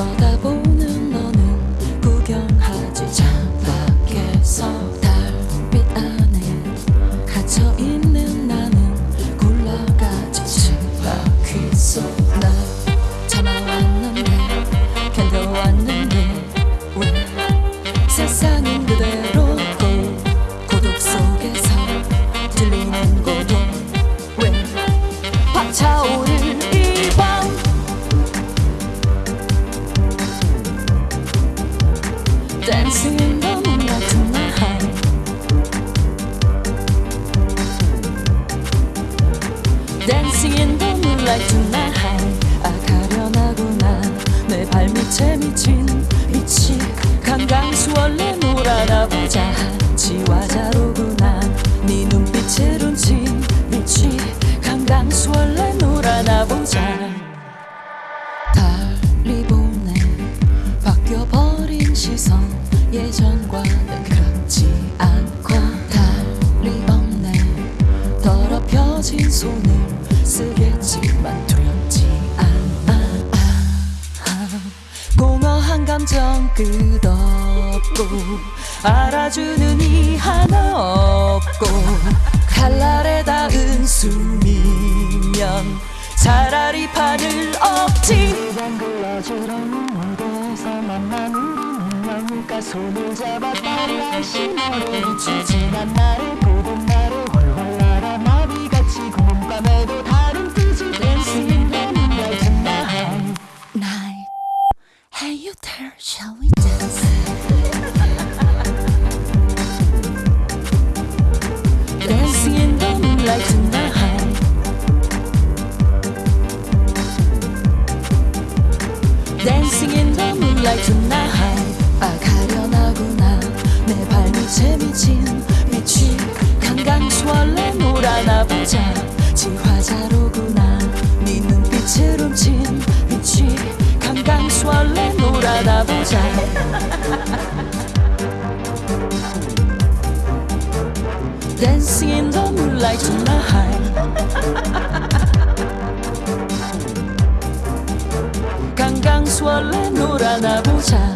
쳐다 Dancing in the moonlight tonight Dancing in the moonlight tonight. 아가 시선 예전과는 같지 않고 달리 없네. 더럽혀진 손을 쓰겠지만 두렵지 않아. 공허한 감정 끝없고 알아주는 이 하나 없고 칼날에 닿은 숨이면 차라리 판을 엎지 너니까 손을 잡아 따라 신호를 지난 나를 보던 나를 훨훨 날아 나비같이 구름밤에도 다른 뜻이 Dancing in the moonlight tonight night. Hey, you there, shall we dance? Dancing in the moonlight tonight. Dancing in the moonlight tonight. The moonlight tonight 강강수 원래 놀아나 보자 자